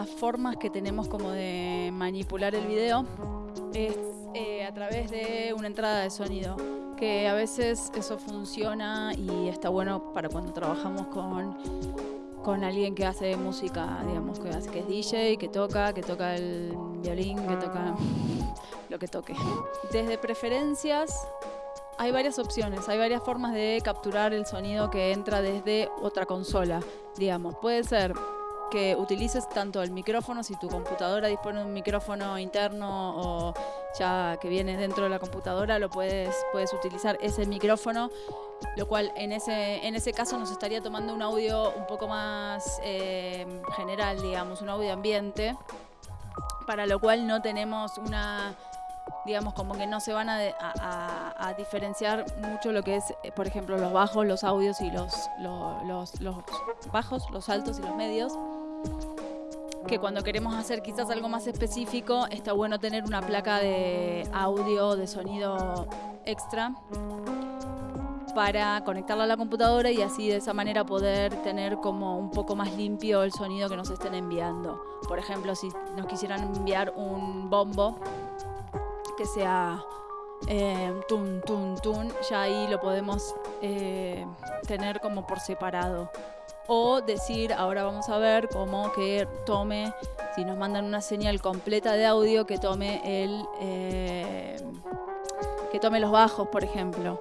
las formas que tenemos como de manipular el video es eh, a través de una entrada de sonido, que a veces eso funciona y está bueno para cuando trabajamos con, con alguien que hace música, digamos, que, hace, que es DJ, que toca, que toca el violín, que toca lo que toque. Desde preferencias hay varias opciones, hay varias formas de capturar el sonido que entra desde otra consola, digamos. Puede ser que utilices tanto el micrófono, si tu computadora dispone de un micrófono interno o ya que viene dentro de la computadora, lo puedes, puedes utilizar ese micrófono, lo cual en ese, en ese caso nos estaría tomando un audio un poco más eh, general, digamos, un audio ambiente, para lo cual no tenemos una digamos, como que no se van a, diferenciar mucho lo que es, eh, por ejemplo, los bajos, los audios y los, los, los, bajos, los altos y los medios. Que cuando queremos hacer quizás algo más específico, está bueno tener una placa de audio, de sonido extra para conectarla a la computadora y así de esa manera poder tener como un poco más limpio el sonido que nos estén enviando. Por ejemplo, si nos quisieran enviar un bombo, que sea eh, tun, tun, tun, ya ahí lo podemos eh, tener como por separado. O decir, ahora vamos a ver cómo que tome, si nos mandan una señal completa de audio, que tome el. Eh, que tome los bajos, por ejemplo.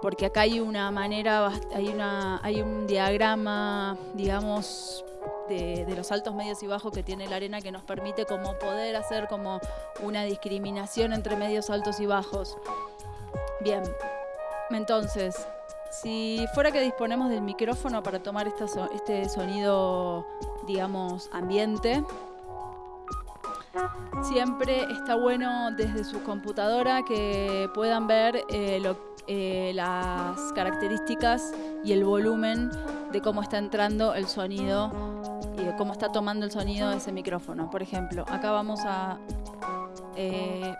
Porque acá hay una manera, hay, una, hay un diagrama, digamos, de, los altos, medios y bajos que tiene la arena que nos permite como poder hacer como una discriminación entre medios altos y bajos. Bien, entonces, si fuera que disponemos del micrófono para tomar este sonido, digamos, ambiente, siempre está bueno desde su computadora que puedan ver eh, eh, las características y el volumen de cómo está entrando el sonido y de cómo está tomando el sonido ese micrófono. Por ejemplo, acá vamos a eh,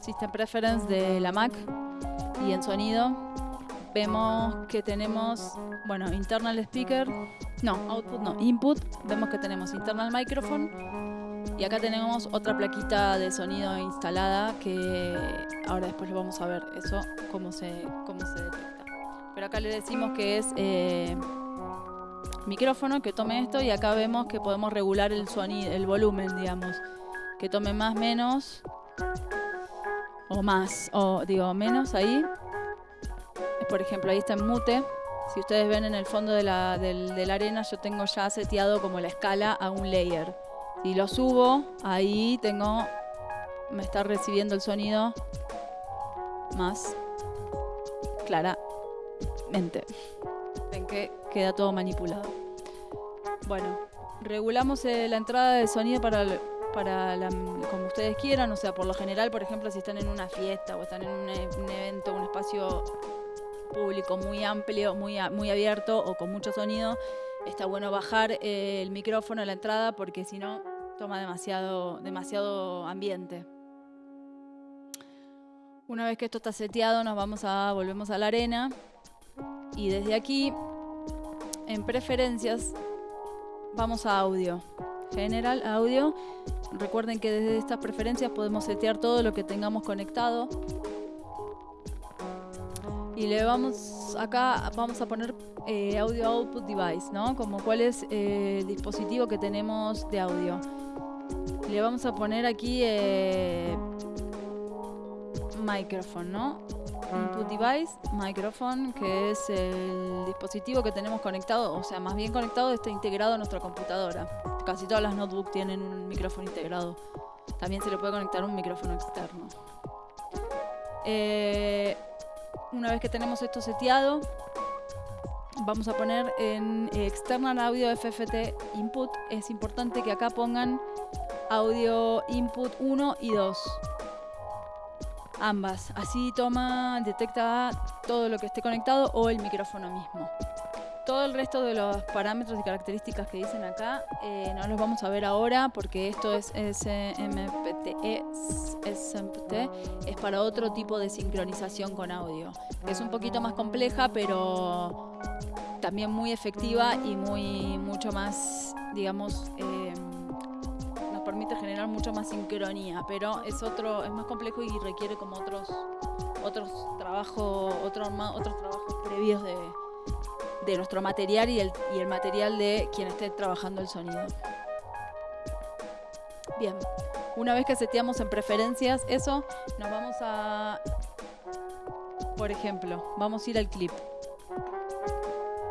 System Preference de la Mac y en sonido vemos que tenemos, bueno, internal speaker, no, output no, input, vemos que tenemos internal microphone y acá tenemos otra plaquita de sonido instalada que ahora después lo vamos a ver eso, cómo se, cómo se detecta. Pero acá le decimos que es eh, micrófono que tome esto y acá vemos que podemos regular el sonido, el volumen, digamos, que tome más, menos o más, o digo menos ahí. Por ejemplo, ahí está en mute. Si ustedes ven en el fondo de la, arena, yo tengo ya seteado como la escala a un layer. Si lo subo, ahí tengo, me está recibiendo el sonido más claramente. Ven que queda todo manipulado. Bueno, regulamos eh, la entrada de sonido para, para como ustedes quieran, o sea, por lo general, por ejemplo, si están en una fiesta o están en un, e, evento, un espacio público muy amplio, muy, muy abierto o con mucho sonido, está bueno bajar eh, el micrófono a la entrada porque si no toma demasiado, demasiado ambiente. Una vez que esto está seteado, nos vamos a volvemos a la arena y desde aquí en preferencias vamos a audio. General, audio. Recuerden que desde estas preferencias podemos setear todo lo que tengamos conectado. Y le vamos acá, vamos a poner eh, audio output device, ¿no? Como cuál es eh, el dispositivo que tenemos de audio. Le vamos a poner aquí eh, microphone, ¿no? Input device, microphone, que es el dispositivo que tenemos conectado, o sea, más bien conectado, está integrado a nuestra computadora. Casi todas las notebooks tienen un micrófono integrado. También se le puede conectar un micrófono externo. Eh, una vez que tenemos esto seteado, vamos a poner en external audio FFT input. Es importante que acá pongan audio input 1 y 2 ambas. Así toma, detecta todo lo que esté conectado o el micrófono mismo. Todo el resto de los parámetros y características que dicen acá eh, no los vamos a ver ahora porque esto es SMPT, es para otro tipo de sincronización con audio. Es un poquito más compleja, pero también muy efectiva y muy mucho más, digamos, eh, generar mucho más sincronía, pero es otro, es más complejo y requiere como otros, otros trabajos, otros otros trabajos previos de, de nuestro material y el, y el material de quien esté trabajando el sonido. Bien, una vez que seteamos en preferencias eso, nos vamos a, por ejemplo, vamos a ir al clip.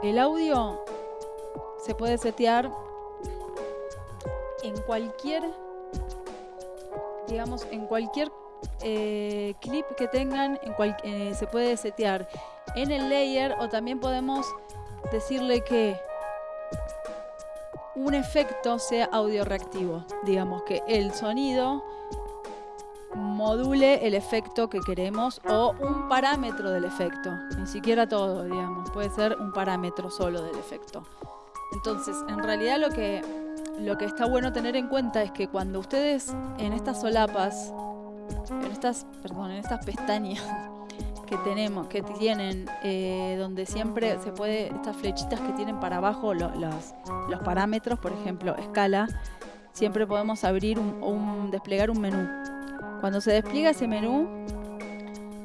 El audio se puede setear en cualquier, digamos, en cualquier eh, clip que tengan, en eh, se puede setear en el layer o también podemos decirle que un efecto sea audio reactivo. Digamos que el sonido module el efecto que queremos o un parámetro del efecto. Ni siquiera todo, digamos. Puede ser un parámetro solo del efecto. Entonces, en realidad lo que, lo que está bueno tener en cuenta es que cuando ustedes en estas solapas, en estas, perdón, en estas pestañas, que tenemos, que tienen, eh, donde siempre se puede, estas flechitas que tienen para abajo los, los parámetros, por ejemplo, escala, siempre podemos abrir un, desplegar un menú. Cuando se despliega ese menú,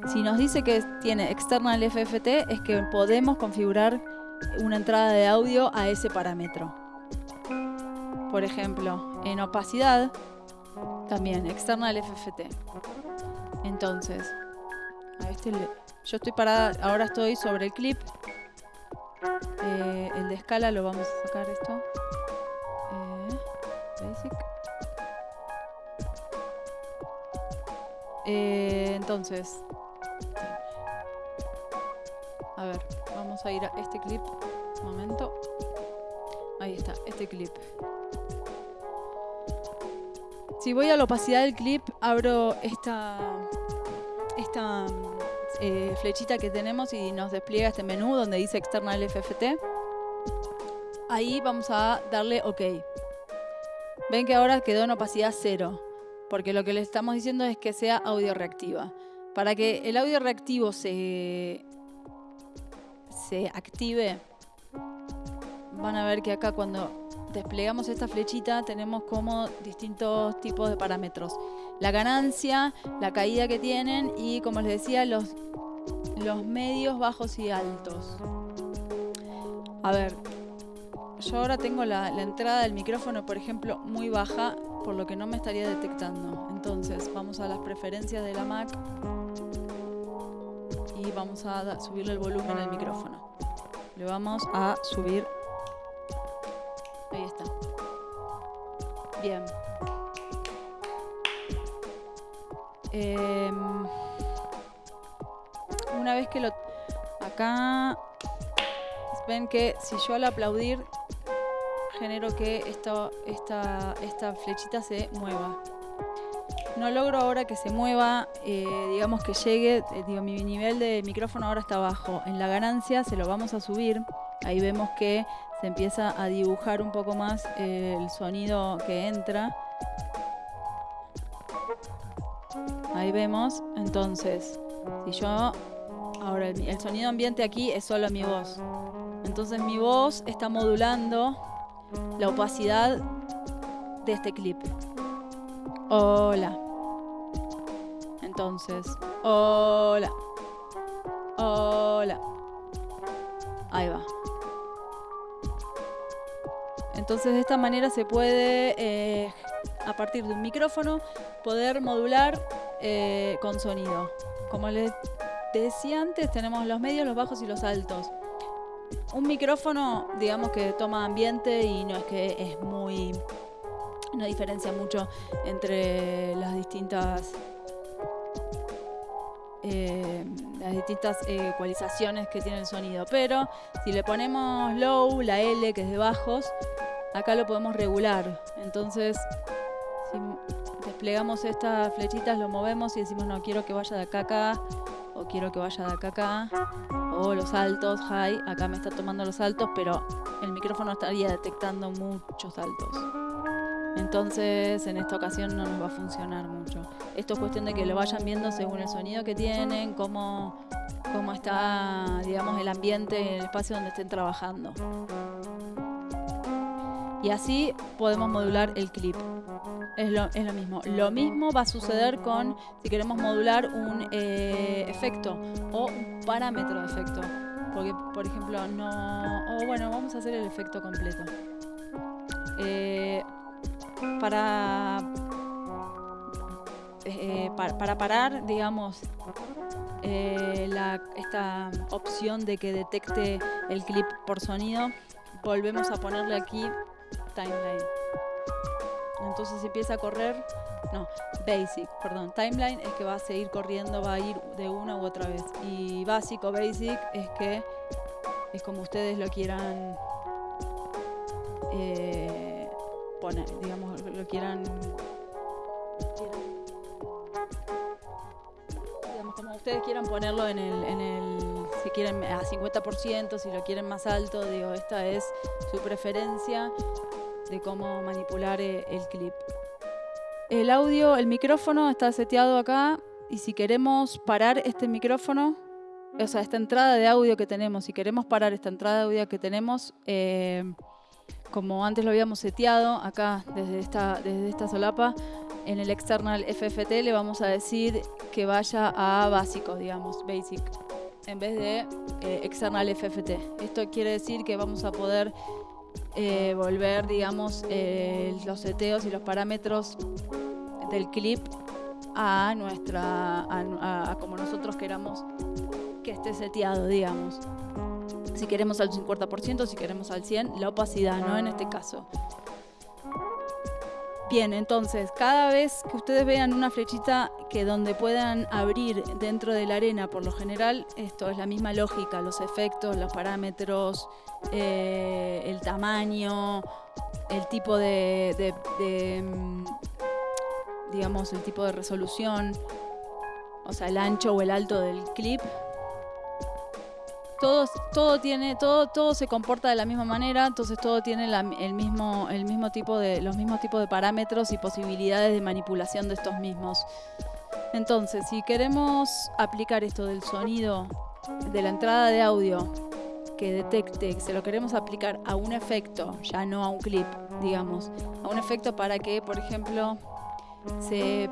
si nos dice que tiene external FFT, es que podemos configurar una entrada de audio a ese parámetro. Por ejemplo, en opacidad, también external FFT. Entonces, este yo estoy parada, ahora estoy sobre el clip. Eh, el de escala lo vamos a sacar esto. Eh, basic. Eh, entonces, a ver, vamos a ir a este clip. Un momento. Ahí está, este clip. Si voy a la opacidad del clip, abro esta, esta eh, flechita que tenemos y nos despliega este menú donde dice External FFT. Ahí vamos a darle OK. Ven que ahora quedó en opacidad cero, porque lo que le estamos diciendo es que sea audio reactiva. Para que el audio reactivo se, se active, van a ver que acá cuando desplegamos esta flechita tenemos como distintos tipos de parámetros. La ganancia, la caída que tienen y como les decía los, los medios, bajos y altos. A ver, yo ahora tengo la, la entrada del micrófono, por ejemplo, muy baja, por lo que no me estaría detectando. Entonces vamos a las preferencias de la Mac y vamos a subirle el volumen al micrófono. Le vamos a subir Ahí está. Bien. Em, una vez que lo... Acá ven que si yo al aplaudir genero que esto, esta, esta flechita se mueva. No logro ahora que se mueva, eh, digamos que llegue, eh, digo, mi nivel de micrófono ahora está bajo. En la ganancia se lo vamos a subir. Ahí vemos que se empieza a dibujar un poco más el sonido que entra. Ahí vemos, entonces, si yo, ahora el, sonido ambiente aquí es solo mi voz. Entonces mi voz está modulando la opacidad de este clip. Hola. Entonces, hola. Hola. Ahí va. Entonces de esta manera se puede, eh, a partir de un micrófono, poder modular eh, con sonido. Como les decía antes, tenemos los medios, los bajos y los altos. Un micrófono, digamos que toma ambiente y no es que es muy... no diferencia mucho entre las distintas eh, las distintas ecualizaciones que tiene el sonido. Pero si le ponemos low, la L que es de bajos, acá lo podemos regular. Entonces, si desplegamos estas flechitas, lo movemos y decimos, no, quiero que vaya de acá a acá, o quiero que vaya de acá a acá, o los altos, high, acá me está tomando los altos, pero el micrófono estaría detectando muchos altos. Entonces, en esta ocasión no nos va a funcionar mucho. Esto es cuestión de que lo vayan viendo según el sonido que tienen, cómo, cómo está, digamos, el ambiente, el espacio donde estén trabajando. Y así podemos modular el clip. Es lo, es lo mismo. Lo mismo va a suceder con si queremos modular un eh, efecto o un parámetro de efecto. Porque, por ejemplo, no... O bueno, vamos a hacer el efecto completo. Eh, para, eh, pa- para parar, digamos, esta opción de que detecte el clip por sonido, volvemos a ponerle aquí timeline. Entonces empieza a correr, no, basic, perdón, timeline es que va a seguir corriendo, va a ir de una u otra vez. Y básico, basic, es que es como ustedes lo quieran eh, poner, digamos, lo quieran, digamos, como ustedes quieran ponerlo en el, en el, si quieren a 50%, si lo quieren más alto, digo, esta es su preferencia de cómo manipular eh, el clip. El audio, el micrófono está seteado acá y si queremos parar este micrófono, o sea, esta entrada de audio que tenemos, si queremos parar esta entrada de audio que tenemos, eh, como antes lo habíamos seteado acá desde esta, desde esta solapa, en el external FFT le vamos a decir que vaya a básico, digamos, basic, en vez de eh, external FFT. Esto quiere decir que vamos a poder eh, volver, digamos, eh, los seteos y los parámetros del clip a nuestra, a, a- como nosotros queramos que esté seteado, digamos. Si queremos al 50%, si queremos al 100%, la opacidad, ¿no? En este caso. Bien, entonces, cada vez que ustedes vean una flechita que donde puedan abrir dentro de la arena, por lo general, esto es la misma lógica, los efectos, los parámetros, eh, el tamaño, el tipo de, de- mm, digamos, el tipo de resolución, o sea, el ancho o el alto del clip. Todo, todo tiene, todo, todo se comporta de la misma manera, entonces todo tiene el mismo, el mismo tipo de, los mismos tipos de parámetros y posibilidades de manipulación de estos mismos. Entonces, si queremos aplicar esto del sonido, de la entrada de audio, que detecte, se lo queremos aplicar a un efecto, ya no a un clip, digamos, a un efecto para que, por ejemplo, se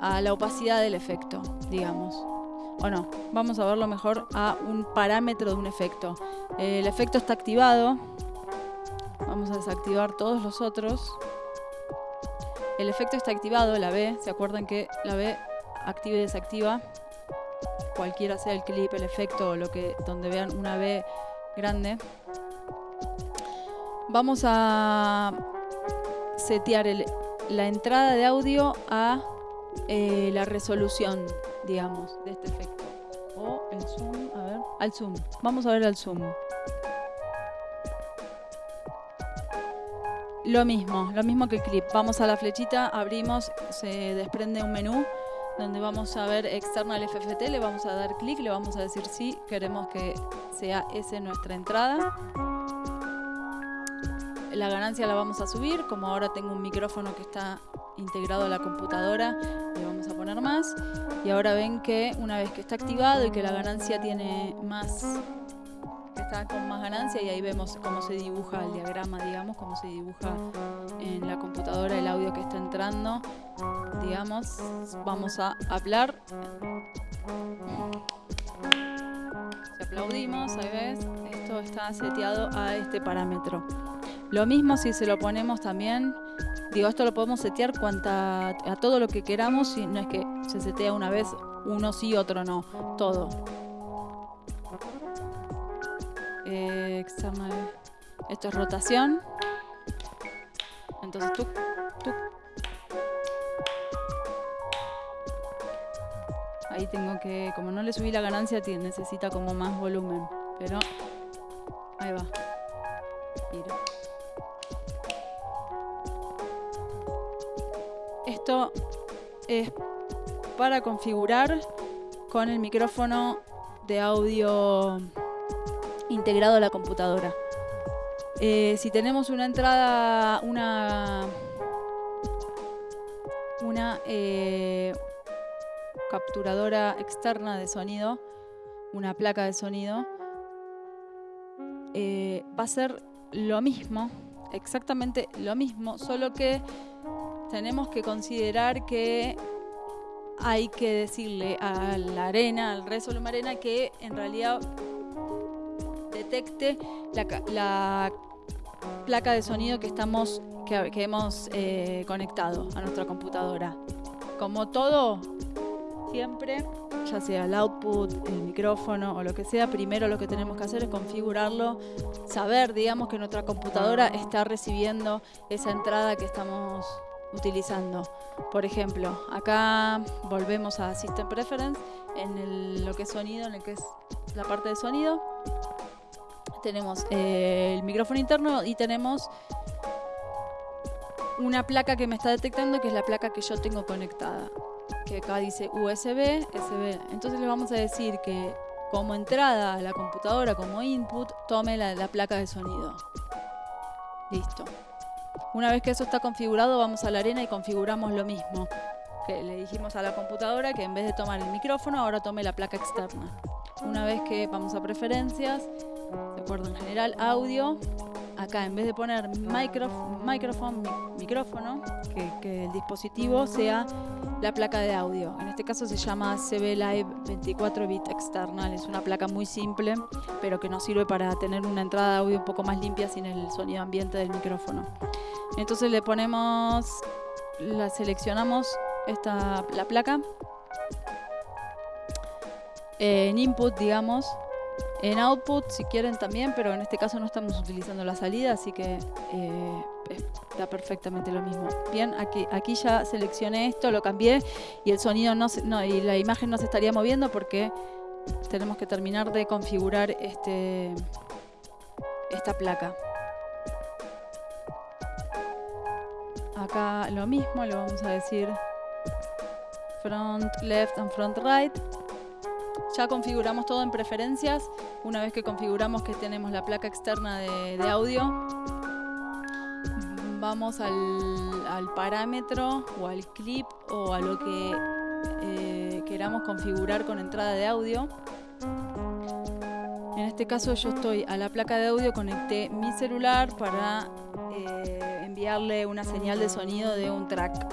a la opacidad del efecto, digamos. O no, vamos a verlo mejor a un parámetro de un efecto. El efecto está activado. Vamos a desactivar todos los otros. El efecto está activado, la B. ¿Se acuerdan que la B activa y desactiva? Cualquiera sea el clip, el efecto lo que donde vean una B grande. Vamos a setear la entrada de audio a eh, la resolución, digamos, de este efecto. O el zoom, a ver, al zoom. Vamos a ver al zoom. Lo mismo, lo mismo que el clip. Vamos a la flechita, abrimos, se desprende un menú donde vamos a ver external FFT, le vamos a dar clic, le vamos a decir si queremos que sea esa nuestra entrada. La ganancia la vamos a subir, como ahora tengo un micrófono que está integrado a la computadora, le vamos a poner más. Y ahora ven que una vez que está activado y que la ganancia tiene más, está con más ganancia, y ahí vemos cómo se dibuja el diagrama, digamos, cómo se dibuja en la computadora el audio que está entrando. Digamos, vamos a hablar. Si aplaudimos, ahí ves, esto está seteado a este parámetro. Lo mismo si se lo ponemos también, digo, esto lo podemos setear cuanta, a todo lo que queramos, y no es que se setea una vez, uno sí, otro no, todo. Eh, external. Esto es rotación. Entonces tú, tú. Ahí tengo que, como no le subí la ganancia, necesita como más volumen, pero ahí va. Es para configurar con el micrófono de audio integrado a la computadora. Eh, si tenemos una entrada, una, una eh, capturadora externa de sonido, una placa de sonido, eh, va a ser lo mismo exactamente lo mismo, solo que tenemos que considerar que hay que decirle a la arena, al Resolum Arena, que en realidad detecte la, placa de sonido que estamos que, hemos eh, conectado a nuestra computadora. Como todo, siempre, ya sea el output, el micrófono o lo que sea, primero lo que tenemos que hacer es configurarlo, saber, digamos, que nuestra computadora está recibiendo esa entrada que estamos utilizando. Por ejemplo, acá volvemos a System Preference, en lo que es sonido, en lo que es la parte de sonido. Tenemos eh, el micrófono interno y tenemos una placa que me está detectando, que es la placa que yo tengo conectada. Que acá dice USB, SB. Entonces le vamos a decir que como entrada a la computadora, como input, tome la placa de sonido. Listo. Una vez que eso está configurado, vamos a la arena y configuramos lo mismo. Que le dijimos a la computadora que en vez de tomar el micrófono, ahora tome la placa externa. Una vez que vamos a preferencias, de acuerdo en general, audio, acá en vez de poner micrófono, micrófono, que, el dispositivo sea la placa de audio. En este caso se llama CB Live 24 bit external. Es una placa muy simple, pero que nos sirve para tener una entrada de audio un poco más limpia sin el sonido ambiente del micrófono. Entonces le ponemos, la seleccionamos esta, la placa en input, digamos, en output si quieren también, pero en este caso no estamos utilizando la salida, así que eh, está perfectamente lo mismo. Bien, aquí, aquí ya seleccioné esto, lo cambié y el sonido no, no y la imagen no se estaría moviendo porque tenemos que terminar de configurar este, esta placa. Acá lo mismo, le vamos a decir front left and front right. Ya configuramos todo en preferencias. Una vez que configuramos que tenemos la placa externa de, audio, vamos al, parámetro o al clip o a lo que eh, queramos configurar con entrada de audio. En este caso yo estoy a la placa de audio, conecté mi celular para eh, enviarle una señal de sonido de un track.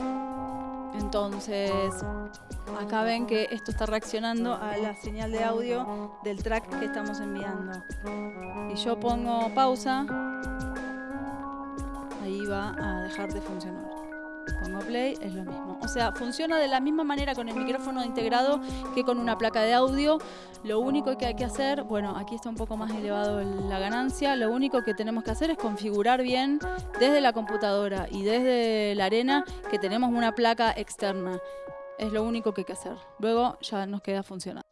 Entonces Acá ven que esto está reaccionando a la señal de audio del track que estamos enviando. Si yo pongo pausa, ahí va a dejar de funcionar. Pongo play, es lo mismo. O sea, funciona de la misma manera con el micrófono integrado que con una placa de audio. Lo único que hay que hacer, bueno, aquí está un poco más elevado la ganancia, lo único que tenemos que hacer es configurar bien desde la computadora y desde la arena que tenemos una placa externa. Es lo único que hay que hacer. Luego ya nos queda funcionando.